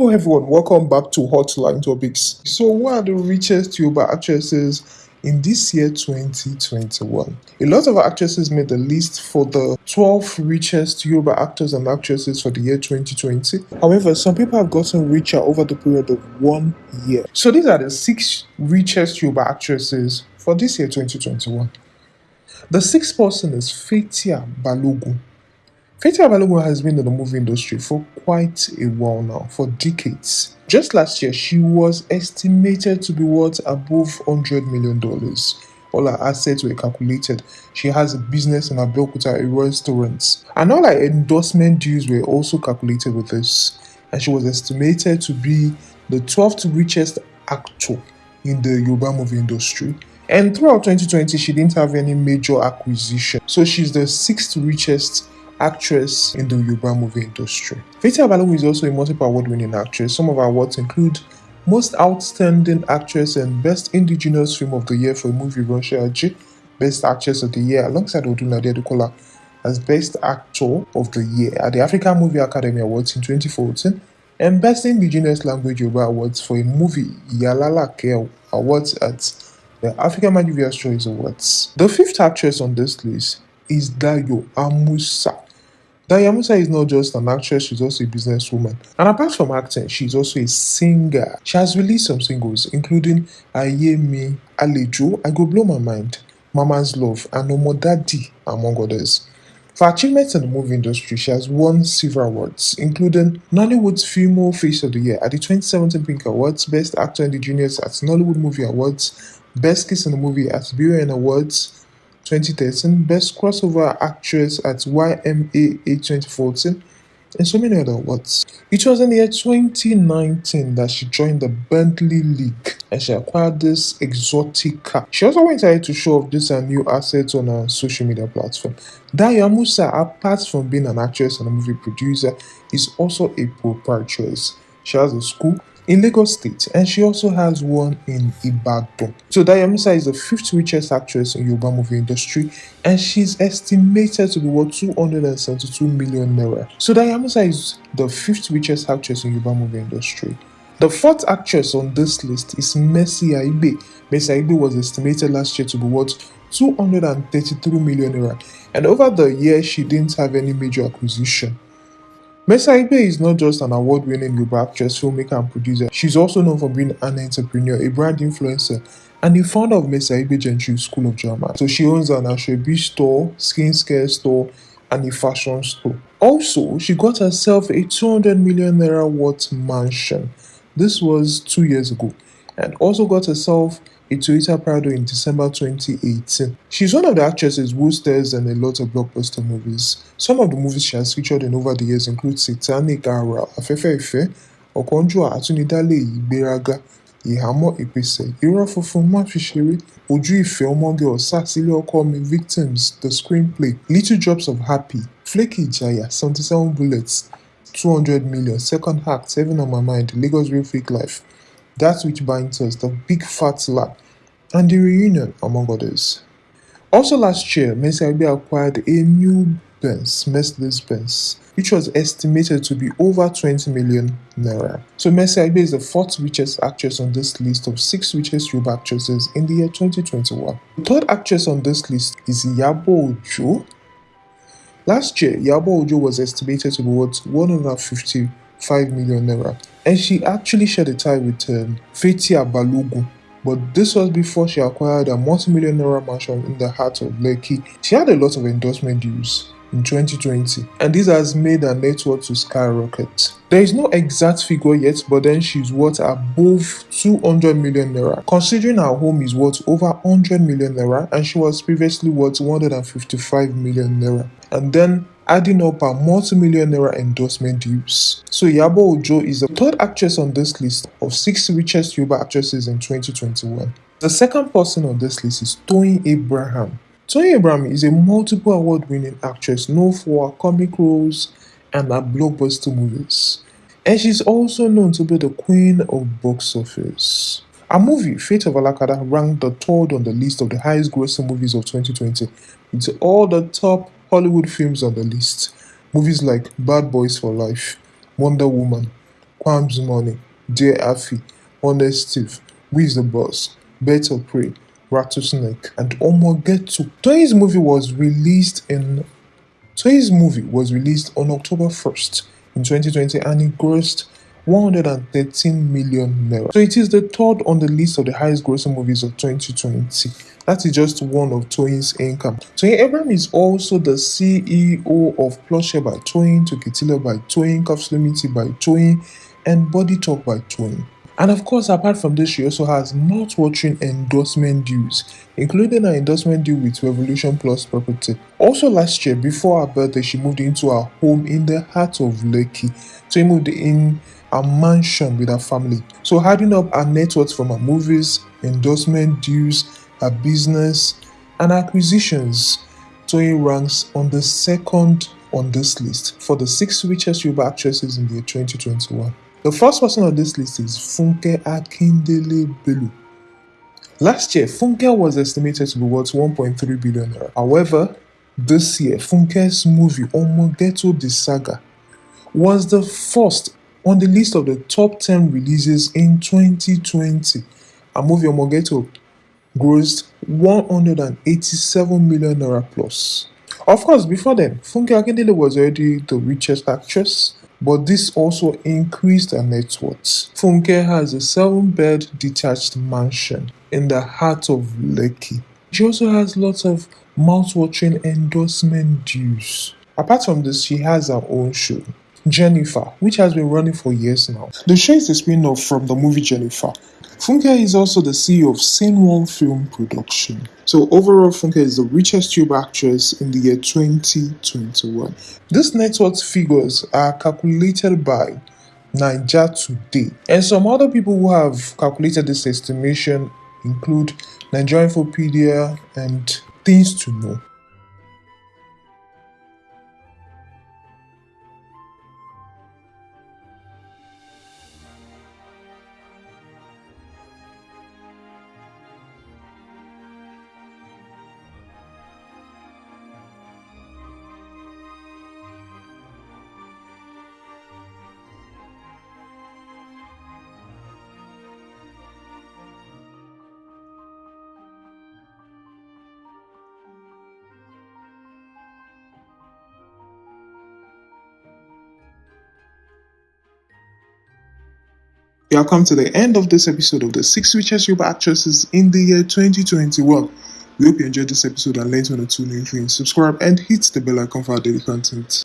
Hello everyone, welcome back to Hotline Topics. So, what are the richest Yoruba actresses in this year 2021? A lot of actresses made the list for the 12 richest Yoruba actors and actresses for the year 2020. However, some people have gotten richer over the period of one year. So, these are the six richest Yoruba actresses for this year 2021. The sixth person is Fathia Balogun. Fathia Balogun has been in the movie industry for quite a while now, for decades. Just last year, she was estimated to be worth above $100 million. All her assets were calculated. She has a business in Abeokuta, a restaurant. And all her endorsement dues were also calculated with this. And she was estimated to be the 12th richest actor in the Yoruba movie industry. And throughout 2020, she didn't have any major acquisition. So she's the sixth richest actress in the Yoruba movie industry. Fathia Balogun is also a multiple award-winning actress. Some of her awards include Most Outstanding Actress and Best Indigenous Film of the Year for a movie Russia Aji, Best Actress of the Year alongside Odunlade Adekola as Best Actor of the Year at the African Movie Academy Awards in 2014 and Best Indigenous Language Yoruba Awards for a movie Yalala Ke Awards at the African Movie Choice Awards. The fifth actress on this list is Dayo Amusa. Dayo Amusa is not just an actress, she's also a businesswoman. And apart from acting, she's also a singer. She has released some singles, including Aye Me, Alejo, I Go Blow My Mind, Mama's Love, and Omo Daddy, among others. For achievements in the movie industry, she has won several awards, including Nollywood's Female Face of the Year at the 2017 Pink Awards, Best Actor in the Juniors at Nollywood Movie Awards, Best Kiss in the Movie at BUN Awards, 2013, Best Crossover Actress at YMAA 2014, and so many other awards. It was in the year 2019 that she joined the Bentley League and she acquired this exotic car. She also went ahead to show off this and new assets on her social media platform. Dayo Amusa, apart from being an actress and a movie producer, is also a proprietress. She has a school in Lagos State, and she also has one in Ibadan. So Dayo Amusa is the fifth richest actress in Yoruba movie industry, and she's estimated to be worth 272 million naira. So Dayo Amusa is the fifth richest actress in Yoruba movie industry. The fourth actress on this list is Mercy Aigbe. Mercy Aigbe was estimated last year to be worth 233 million naira, and over the year she didn't have any major acquisition. Aigbe is not just an award-winning Yoruba actress, filmmaker, and producer. She's also known for being an entrepreneur, a brand influencer, and the founder of Aigbe Gentry School of Drama. So she owns an Ashwebi store, skincare store, and a fashion store. Also, she got herself a 200 million naira worth mansion. This was two years ago. And also got herself a Toyota Prado in December 2018. She's one of the actresses who stars in a lot of blockbuster movies. Some of the movies she has featured in over the years include Satanic Ara, Afẹ́fẹ́ Ìfẹ́, Ọ̀kánjúà Àtúnidálé Ìgbéraga, Ìhámọ́ Ìpèsè, Irọ́ Funfun Má Fi Ṣeré, Ojú Victims, The Screenplay, Little Drops of Happy, Flaky Ìjayà, 77 Bullets, 200 Million, Second Act, Seven on My Mind, Lagos Real Fake Life, That Which Binds Us, The Big Fat Lab, and The Reunion, among others. Also last year, Aigbe acquired a new Benz, Mercedes-Benz, which was estimated to be over 20 million naira. So Mercy Aigbe is the fourth richest actress on this list of six richest Yoruba actresses in the year 2021. The third actress on this list is Iyabo Ojo. Last year, Iyabo Ojo was estimated to be worth 155 million naira, and she actually shared a tie with um, Fathia Balogun, but this was before she acquired a multi-million naira mansion in the heart of Lekki. She had a lot of endorsement deals in 2020 and this has made her net worth to skyrocket. There is no exact figure yet but then she's worth above 200 million naira considering her home is worth over 100 million naira and she was previously worth 155 million naira and then adding up her multi-million naira endorsement deals. So Iyabo Ojo is the third actress on this list of six richest Yoruba actresses in 2021. The second person on this list is Toyin Abraham. Toyin Abraham is a multiple award-winning actress known for her comic roles and her blockbuster movies. And she's also known to be the queen of box office. Her movie, Fate of Alakada, ranked the third on the list of the highest grossing movies of 2020, with all the top Hollywood films on the list. Movies like Bad Boys for Life, Wonder Woman, Quam's Money, Dear Afi, Honest Steve, Wiz the Boss, Better Pray, Rattlesnake, and Omo Ghetto. Toyin's movie was released in Toyin's movie was released on October 1st in 2020 and it grossed 113 million naira. So it is the third on the list of the highest grossing movies of 2020. That is just one of Toyin's income. Toyin Abraham is also the CEO of Plushie by Toyin, Tokitila by Toyin, Cuffs Limited by Toyin, and Body Talk by Toyin. And of course, apart from this, she also has mouth-watering endorsement deals, including an endorsement deal with Revolution Plus Property. Also last year, before her birthday, she moved into her home in the heart of Lekki. So he moved in a mansion with her family. So adding up her net worth from her movies, endorsement deals, her business, and acquisitions, Toyin ranks on the second on this list for the six richest Yoruba actresses in the year 2021. The first person on this list is Funke Akindele Bello. Last year, Funke was estimated to be worth 1.3 billion. However, this year, Funke's movie Omo Ghetto the Saga was the first on the list of the top 10 releases in 2020. A movie Omo Ghetto grossed 187 million naira plus. Of course, before then, Funke Akindele was already the richest actress but this also increased her net worth. Funke has a seven-bed detached mansion in the heart of Lekki. She also has lots of mouth-watering endorsement deals. Apart from this, she has her own show, Jennifer, which has been running for years now. The show is a spin-off from the movie Jennifer, Funke is also the CEO of Scene One Film Production. So overall, Funke is the richest Yoruba actress in the year 2021. These net worth figures are calculated by Naija Today. And some other people who have calculated this estimation include Nigeria Infopedia and Things to Know. We have come to the end of this episode of the six richest Yoruba actresses in the year 2021. We hope you enjoyed this episode and learned one or two new things. Subscribe and hit the bell icon for our daily content.